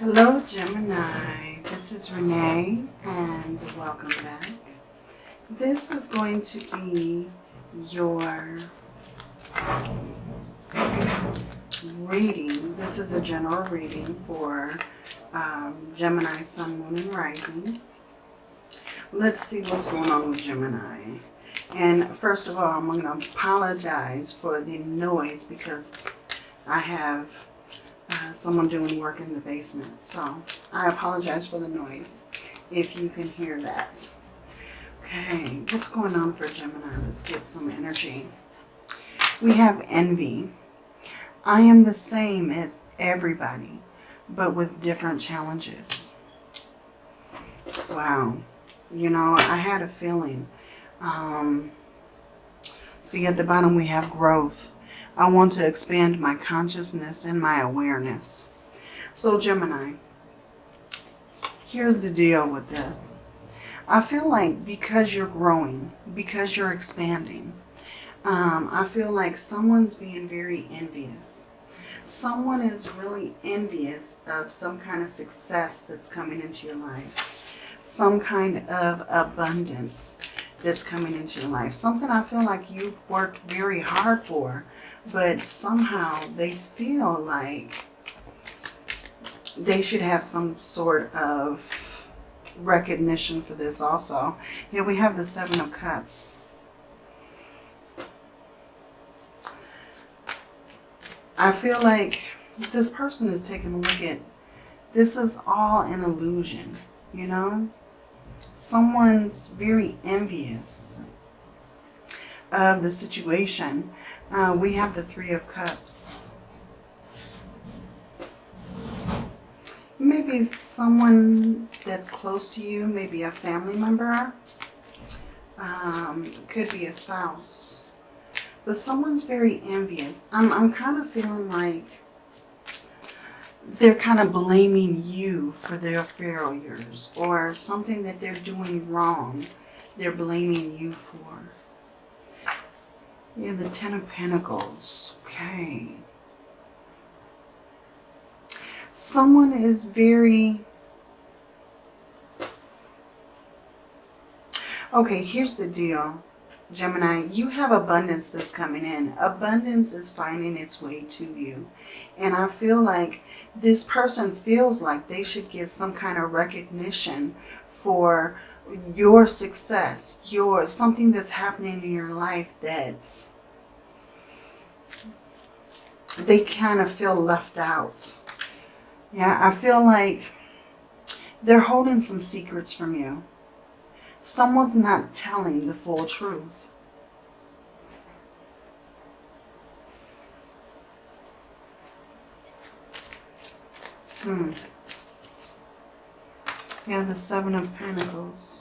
Hello Gemini, this is Renee and welcome back. This is going to be your reading. This is a general reading for um, Gemini, Sun, Moon, and Rising. Let's see what's going on with Gemini. And first of all, I'm going to apologize for the noise because I have uh, someone doing work in the basement. So I apologize for the noise if you can hear that. Okay, what's going on for Gemini? Let's get some energy. We have envy. I am the same as everybody, but with different challenges. Wow. You know, I had a feeling. Um, see, at the bottom we have growth. I want to expand my consciousness and my awareness. So Gemini, here's the deal with this. I feel like because you're growing, because you're expanding, um, I feel like someone's being very envious. Someone is really envious of some kind of success that's coming into your life. Some kind of abundance that's coming into your life. Something I feel like you've worked very hard for but somehow they feel like they should have some sort of recognition for this also. Here we have the Seven of Cups. I feel like this person is taking a look at, this is all an illusion, you know? Someone's very envious of the situation uh, we have the Three of Cups. Maybe someone that's close to you, maybe a family member. Um, could be a spouse. But someone's very envious. I'm, I'm kind of feeling like they're kind of blaming you for their failures or something that they're doing wrong. They're blaming you for. Yeah, the Ten of Pentacles. Okay. Someone is very... Okay, here's the deal. Gemini, you have abundance that's coming in. Abundance is finding its way to you. And I feel like this person feels like they should get some kind of recognition for your success, your something that's happening in your life that's they kind of feel left out. Yeah, I feel like they're holding some secrets from you. Someone's not telling the full truth. Hmm. Yeah, the Seven of Pentacles.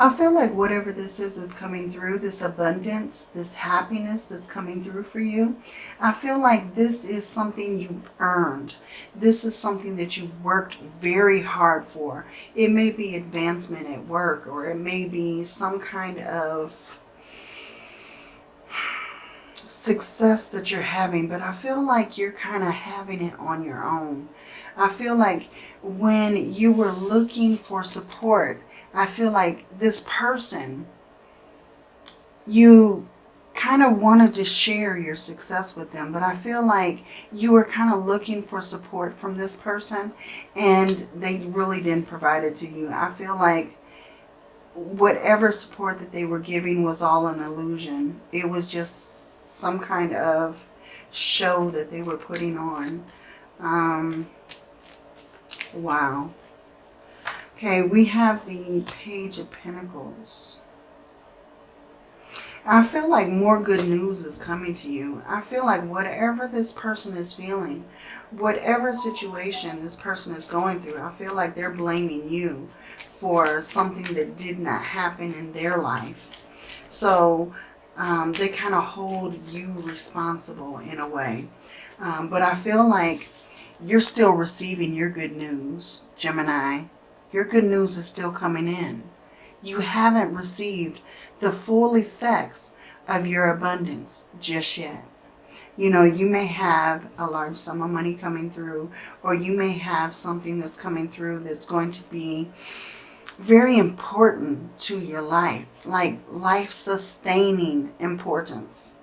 I feel like whatever this is is coming through, this abundance, this happiness that's coming through for you. I feel like this is something you've earned. This is something that you worked very hard for. It may be advancement at work or it may be some kind of success that you're having, but I feel like you're kind of having it on your own. I feel like when you were looking for support, I feel like this person, you kind of wanted to share your success with them, but I feel like you were kind of looking for support from this person and they really didn't provide it to you. I feel like whatever support that they were giving was all an illusion. It was just some kind of show that they were putting on. Um, wow. Okay, we have the Page of Pentacles. I feel like more good news is coming to you. I feel like whatever this person is feeling, whatever situation this person is going through, I feel like they're blaming you for something that did not happen in their life. So um, they kind of hold you responsible in a way. Um, but I feel like you're still receiving your good news, Gemini. Your good news is still coming in. You haven't received the full effects of your abundance just yet. You know, you may have a large sum of money coming through, or you may have something that's coming through that's going to be very important to your life, like life-sustaining importance.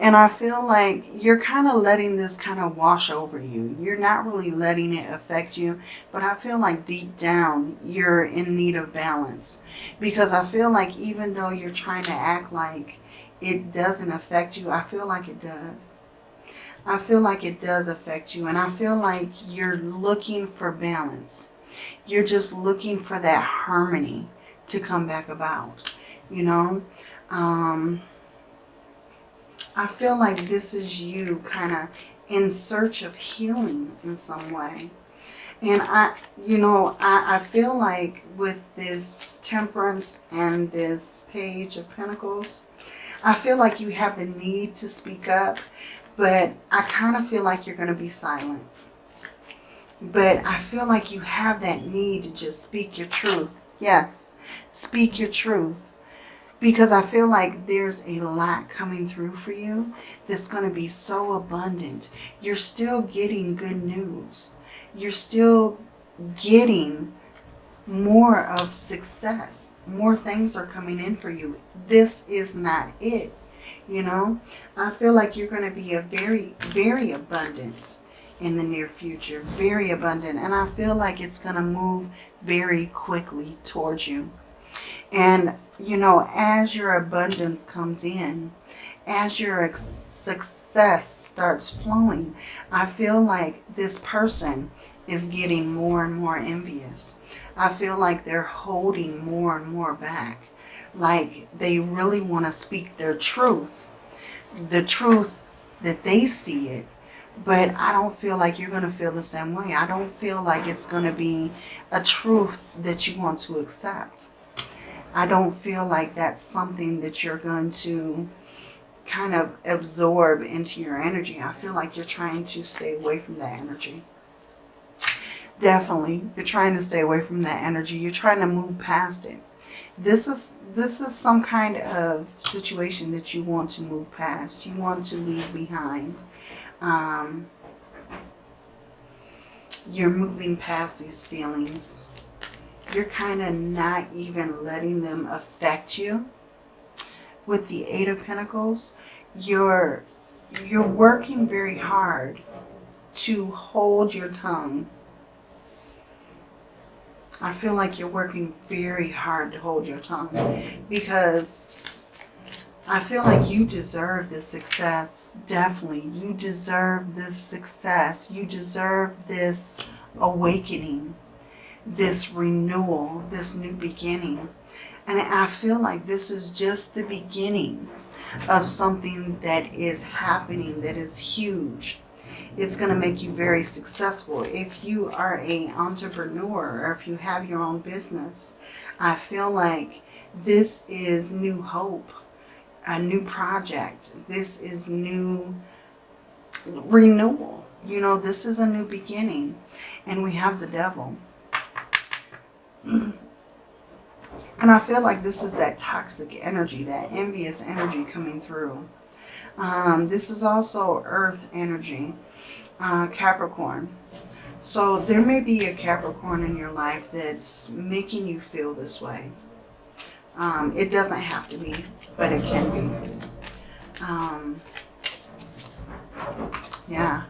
And I feel like you're kind of letting this kind of wash over you. You're not really letting it affect you. But I feel like deep down, you're in need of balance. Because I feel like even though you're trying to act like it doesn't affect you, I feel like it does. I feel like it does affect you. And I feel like you're looking for balance. You're just looking for that harmony to come back about. You know? Um I feel like this is you kind of in search of healing in some way. And I, you know, I, I feel like with this temperance and this page of pentacles, I feel like you have the need to speak up, but I kind of feel like you're going to be silent. But I feel like you have that need to just speak your truth. Yes, speak your truth because I feel like there's a lot coming through for you that's going to be so abundant. You're still getting good news. You're still getting more of success. More things are coming in for you. This is not it. You know, I feel like you're going to be a very, very abundant in the near future. Very abundant. And I feel like it's going to move very quickly towards you. And, you know, as your abundance comes in, as your success starts flowing, I feel like this person is getting more and more envious. I feel like they're holding more and more back. Like they really want to speak their truth. The truth that they see it. But I don't feel like you're going to feel the same way. I don't feel like it's going to be a truth that you want to accept. I don't feel like that's something that you're going to kind of absorb into your energy. I feel like you're trying to stay away from that energy. Definitely, you're trying to stay away from that energy. You're trying to move past it. This is this is some kind of situation that you want to move past. You want to leave behind. Um, you're moving past these feelings you're kind of not even letting them affect you. With the Eight of Pentacles, you're, you're working very hard to hold your tongue. I feel like you're working very hard to hold your tongue because I feel like you deserve this success. Definitely. You deserve this success. You deserve this awakening this renewal, this new beginning. And I feel like this is just the beginning of something that is happening that is huge. It's going to make you very successful. If you are a entrepreneur or if you have your own business, I feel like this is new hope, a new project. This is new renewal. You know, this is a new beginning. And we have the devil. And I feel like this is that toxic energy, that envious energy coming through. Um, this is also earth energy, uh, Capricorn. So there may be a Capricorn in your life that's making you feel this way. Um, it doesn't have to be, but it can be. Um, yeah.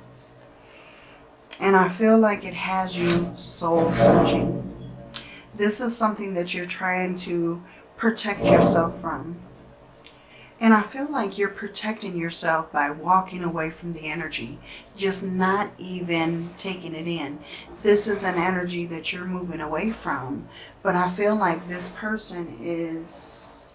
And I feel like it has you soul searching. This is something that you're trying to protect yourself from. And I feel like you're protecting yourself by walking away from the energy, just not even taking it in. This is an energy that you're moving away from, but I feel like this person is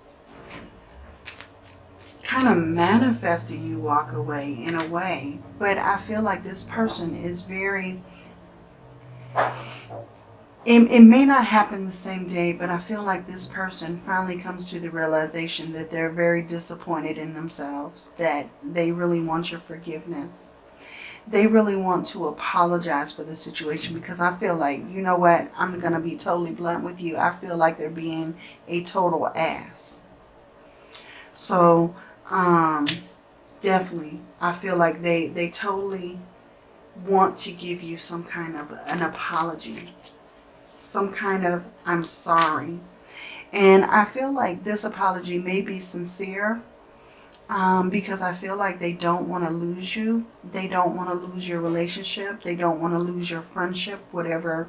kind of manifesting you walk away in a way. But I feel like this person is very it, it may not happen the same day, but I feel like this person finally comes to the realization that they're very disappointed in themselves, that they really want your forgiveness. They really want to apologize for the situation because I feel like, you know what, I'm going to be totally blunt with you. I feel like they're being a total ass. So, um, definitely, I feel like they, they totally want to give you some kind of an apology. Some kind of, I'm sorry. And I feel like this apology may be sincere um, because I feel like they don't want to lose you. They don't want to lose your relationship. They don't want to lose your friendship, whatever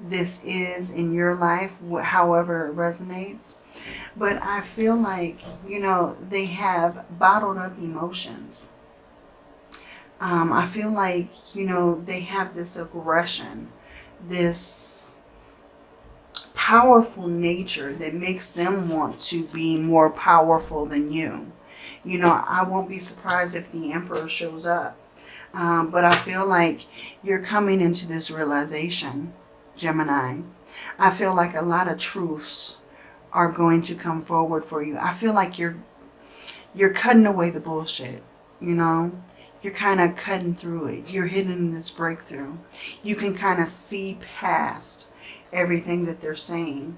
this is in your life, however it resonates. But I feel like, you know, they have bottled up emotions. Um, I feel like, you know, they have this aggression, this powerful nature that makes them want to be more powerful than you. You know, I won't be surprised if the Emperor shows up. Um, but I feel like you're coming into this realization, Gemini. I feel like a lot of truths are going to come forward for you. I feel like you're you're cutting away the bullshit, you know? You're kind of cutting through it. You're hitting this breakthrough. You can kind of see past everything that they're saying,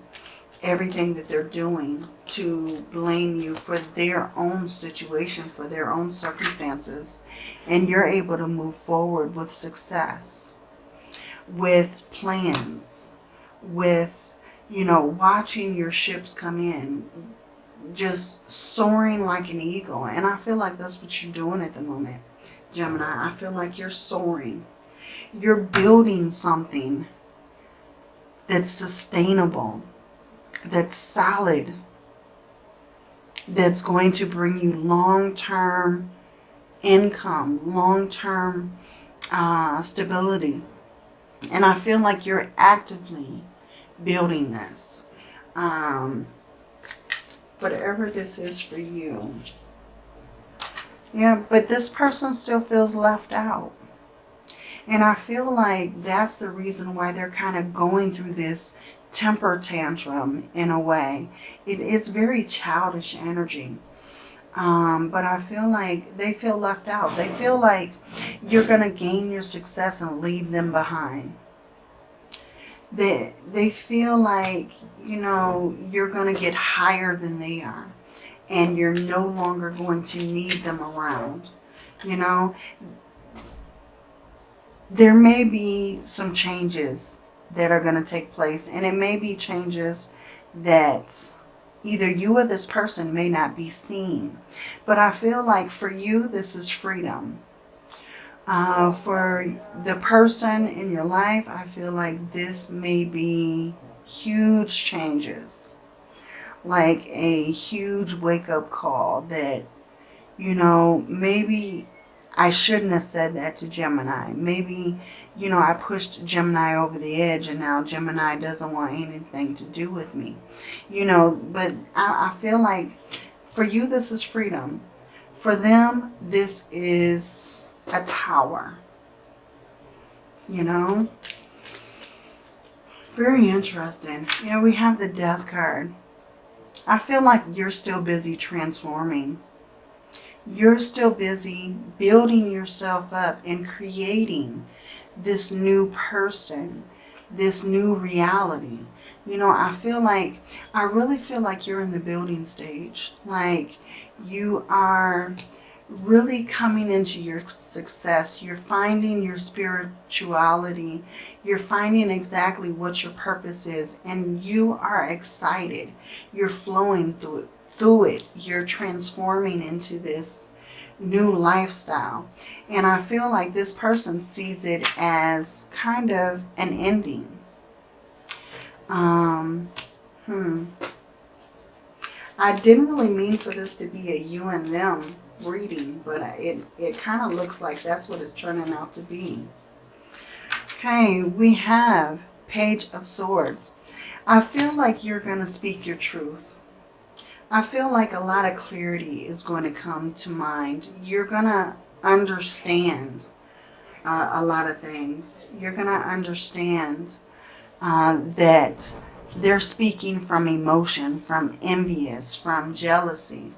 everything that they're doing to blame you for their own situation, for their own circumstances. And you're able to move forward with success, with plans, with you know, watching your ships come in, just soaring like an eagle. And I feel like that's what you're doing at the moment, Gemini. I feel like you're soaring. You're building something that's sustainable, that's solid, that's going to bring you long-term income, long-term uh, stability. And I feel like you're actively building this. Um, whatever this is for you. Yeah, but this person still feels left out. And I feel like that's the reason why they're kind of going through this temper tantrum in a way. It is very childish energy. Um, but I feel like they feel left out. They feel like you're going to gain your success and leave them behind they, they feel like, you know, you're going to get higher than they are. And you're no longer going to need them around. You know, there may be some changes that are going to take place. And it may be changes that either you or this person may not be seen. But I feel like for you, this is freedom. Uh, for the person in your life, I feel like this may be huge changes. Like a huge wake-up call that, you know, maybe I shouldn't have said that to Gemini. Maybe, you know, I pushed Gemini over the edge and now Gemini doesn't want anything to do with me. You know, but I, I feel like for you, this is freedom. For them, this is a tower. You know? Very interesting. Yeah, we have the death card. I feel like you're still busy transforming. You're still busy building yourself up and creating this new person, this new reality. You know, I feel like, I really feel like you're in the building stage. Like you are really coming into your success. You're finding your spirituality. You're finding exactly what your purpose is. And you are excited. You're flowing through Through it. You're transforming into this new lifestyle. And I feel like this person sees it as kind of an ending. Um, hmm. I didn't really mean for this to be a you and them reading, but it, it kind of looks like that's what it's turning out to be. Okay, we have Page of Swords. I feel like you're going to speak your truth. I feel like a lot of clarity is going to come to mind. You're going to understand uh, a lot of things. You're going to understand uh, that they're speaking from emotion, from envious, from jealousy.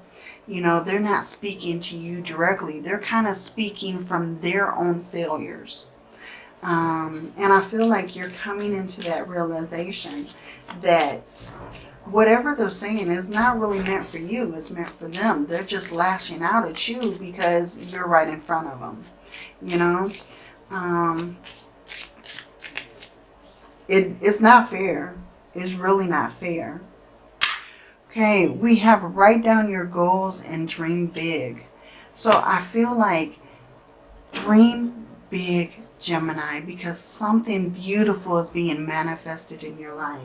You know, they're not speaking to you directly. They're kind of speaking from their own failures. Um, and I feel like you're coming into that realization that whatever they're saying is not really meant for you. It's meant for them. They're just lashing out at you because you're right in front of them. You know? Um, it, it's not fair. It's really not fair. Okay, we have write down your goals and dream big. So I feel like dream big, Gemini, because something beautiful is being manifested in your life.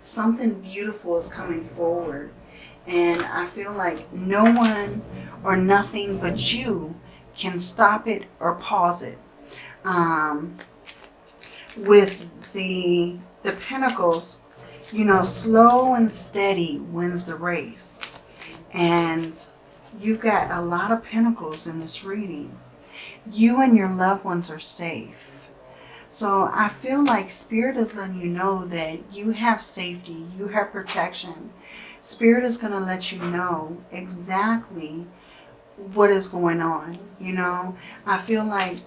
Something beautiful is coming forward. And I feel like no one or nothing but you can stop it or pause it. Um, with the, the Pentacles, you know, slow and steady wins the race. And you've got a lot of Pentacles in this reading. You and your loved ones are safe. So I feel like Spirit is letting you know that you have safety, you have protection. Spirit is going to let you know exactly what is going on. You know, I feel like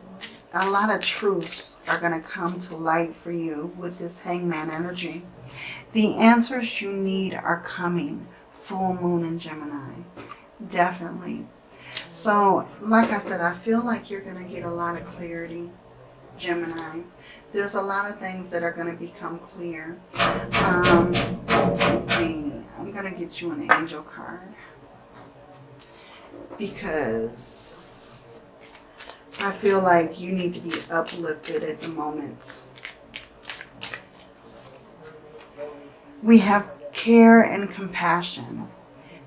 a lot of truths are going to come to light for you with this hangman energy. The answers you need are coming. Full moon in Gemini. Definitely. So, like I said, I feel like you're going to get a lot of clarity Gemini. There's a lot of things that are going to become clear. Um, let's see. I'm going to get you an angel card. Because I feel like you need to be uplifted at the moment. We have care and compassion.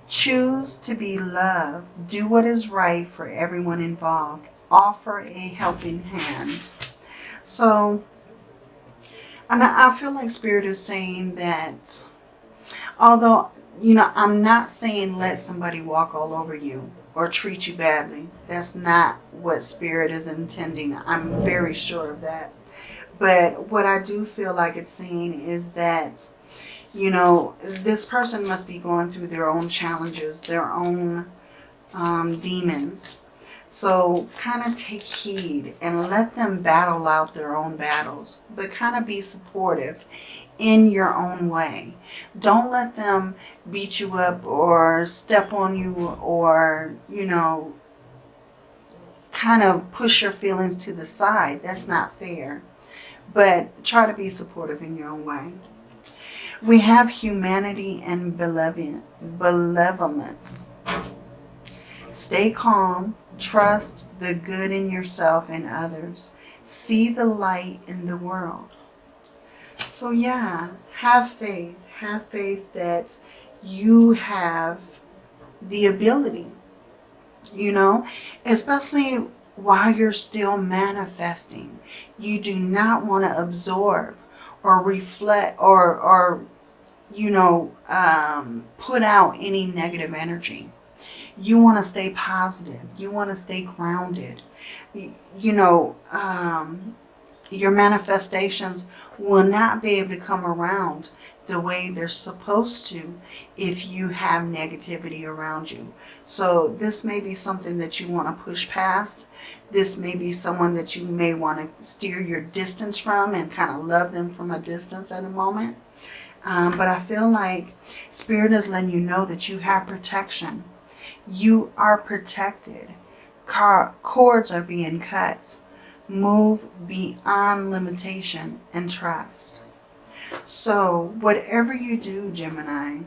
Choose to be loved. Do what is right for everyone involved. Offer a helping hand. So, and I feel like Spirit is saying that, although, you know, I'm not saying let somebody walk all over you or treat you badly. That's not what Spirit is intending. I'm very sure of that. But what I do feel like it's saying is that, you know, this person must be going through their own challenges, their own um, demons. So kind of take heed and let them battle out their own battles, but kind of be supportive in your own way. Don't let them beat you up or step on you or, you know, kind of push your feelings to the side. That's not fair. But try to be supportive in your own way. We have humanity and benevolence. Stay calm Trust the good in yourself and others. See the light in the world. So yeah, have faith. Have faith that you have the ability, you know, especially while you're still manifesting. You do not want to absorb or reflect or, or you know, um, put out any negative energy. You want to stay positive. You want to stay grounded. You know, um, your manifestations will not be able to come around the way they're supposed to if you have negativity around you. So this may be something that you want to push past. This may be someone that you may want to steer your distance from and kind of love them from a distance at a moment. Um, but I feel like Spirit is letting you know that you have protection. You are protected. Car cords are being cut. Move beyond limitation and trust. So whatever you do, Gemini,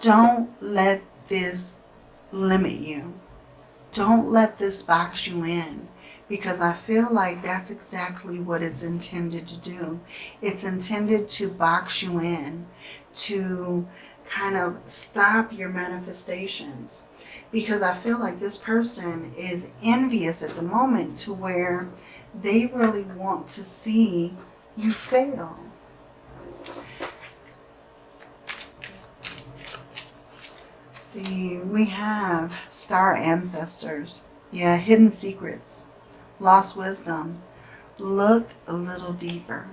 don't let this limit you. Don't let this box you in because I feel like that's exactly what it's intended to do. It's intended to box you in, to kind of stop your manifestations because I feel like this person is envious at the moment to where they really want to see you fail. See, we have star ancestors. Yeah, hidden secrets, lost wisdom. Look a little deeper.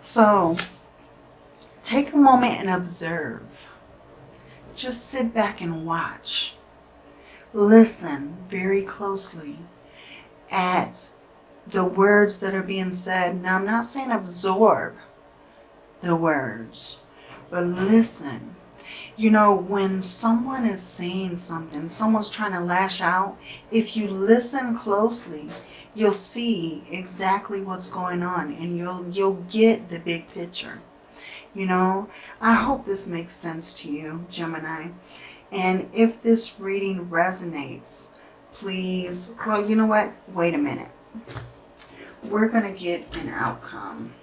So, Take a moment and observe. Just sit back and watch. Listen very closely at the words that are being said. Now, I'm not saying absorb the words, but listen. You know, when someone is saying something, someone's trying to lash out, if you listen closely, you'll see exactly what's going on and you'll you'll get the big picture. You know, I hope this makes sense to you, Gemini. And if this reading resonates, please, well, you know what? Wait a minute. We're going to get an outcome.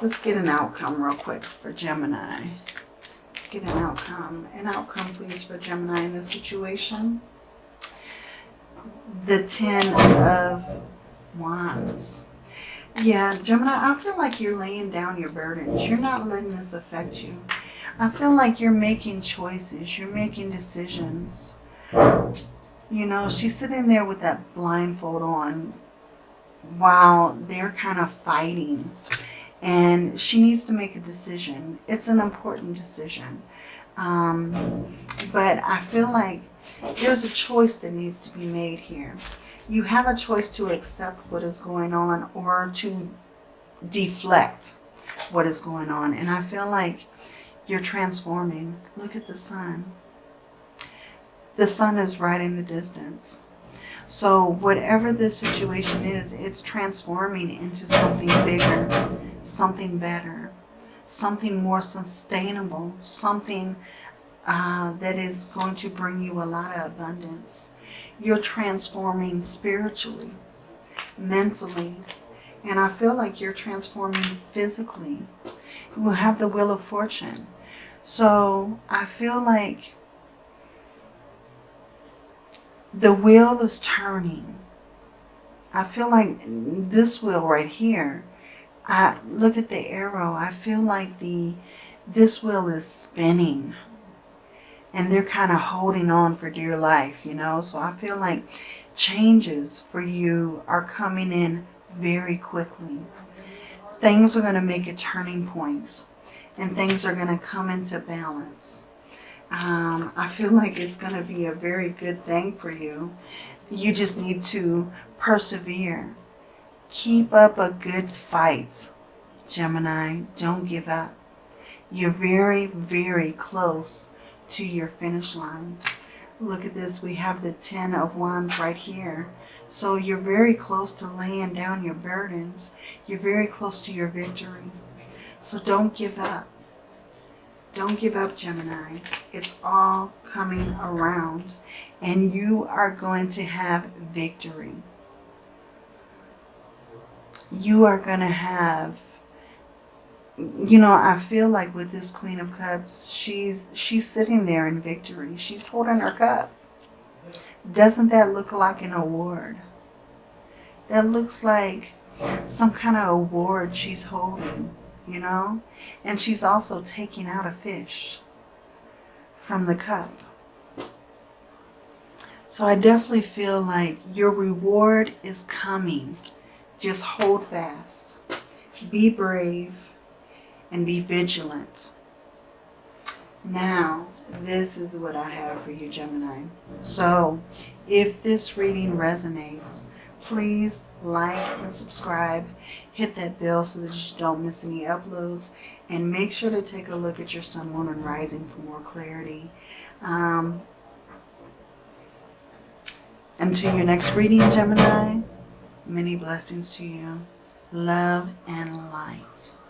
Let's get an outcome real quick for Gemini. Let's get an outcome. An outcome, please, for Gemini in this situation. The Ten of Wands. Yeah, Gemini, I feel like you're laying down your burdens. You're not letting this affect you. I feel like you're making choices. You're making decisions. You know, she's sitting there with that blindfold on while they're kind of fighting. And she needs to make a decision. It's an important decision. Um, but I feel like there's a choice that needs to be made here. You have a choice to accept what is going on or to deflect what is going on. And I feel like you're transforming. Look at the sun. The sun is right in the distance. So whatever this situation is, it's transforming into something bigger, something better, something more sustainable, something uh, that is going to bring you a lot of abundance. You're transforming spiritually, mentally, and I feel like you're transforming physically. You will have the wheel of fortune. So I feel like the wheel is turning. I feel like this wheel right here, I look at the arrow. I feel like the this wheel is spinning and they're kind of holding on for dear life, you know. So I feel like changes for you are coming in very quickly. Things are going to make a turning point and things are going to come into balance. Um, I feel like it's going to be a very good thing for you. You just need to persevere. Keep up a good fight, Gemini. Don't give up. You're very, very close to your finish line. Look at this. We have the Ten of Wands right here. So you're very close to laying down your burdens. You're very close to your victory. So don't give up. Don't give up, Gemini. It's all coming around. And you are going to have victory. You are going to have you know, I feel like with this Queen of Cups, she's she's sitting there in victory. She's holding her cup. Doesn't that look like an award? That looks like some kind of award she's holding, you know? And she's also taking out a fish from the cup. So I definitely feel like your reward is coming. Just hold fast. Be brave and be vigilant. Now, this is what I have for you, Gemini. So, if this reading resonates, please like and subscribe. Hit that bell so that you don't miss any uploads. And make sure to take a look at your sun, moon, and rising for more clarity. Um, until your next reading, Gemini, many blessings to you. Love and light.